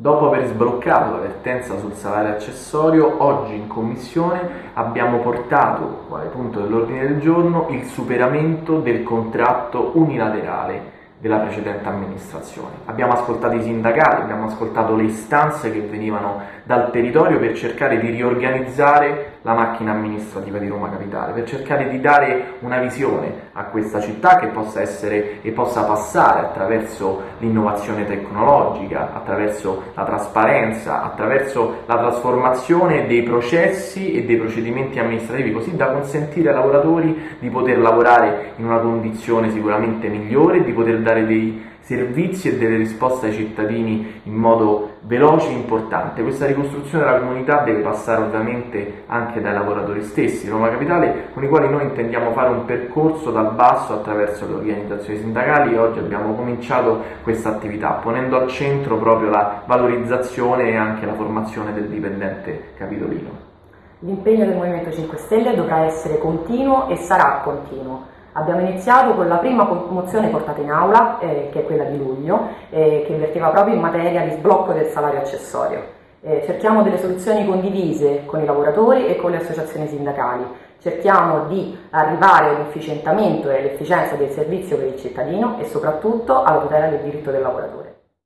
Dopo aver sbloccato la vertenza sul salario accessorio, oggi in Commissione abbiamo portato, quale punto dell'ordine del giorno, il superamento del contratto unilaterale della precedente amministrazione. Abbiamo ascoltato i sindacati, abbiamo ascoltato le istanze che venivano dal territorio per cercare di riorganizzare la macchina amministrativa di Roma Capitale, per cercare di dare una visione a questa città che possa essere e possa passare attraverso l'innovazione tecnologica, attraverso la trasparenza, attraverso la trasformazione dei processi e dei procedimenti amministrativi, così da consentire ai lavoratori di poter lavorare in una condizione sicuramente migliore, di poter dare dei servizi e delle risposte ai cittadini in modo veloce e importante. Questa ricostruzione della comunità deve passare ovviamente anche dai lavoratori stessi, Roma Capitale, con i quali noi intendiamo fare un percorso dal basso attraverso le organizzazioni sindacali e oggi abbiamo cominciato questa attività ponendo al centro proprio la valorizzazione e anche la formazione del dipendente capitolino. L'impegno del Movimento 5 Stelle dovrà essere continuo e sarà continuo Abbiamo iniziato con la prima mozione portata in aula, eh, che è quella di luglio, eh, che invertiva proprio in materia di sblocco del salario accessorio. Eh, cerchiamo delle soluzioni condivise con i lavoratori e con le associazioni sindacali. Cerchiamo di arrivare all'efficientamento e all'efficienza del servizio per il cittadino e soprattutto alla tutela del diritto del lavoratore.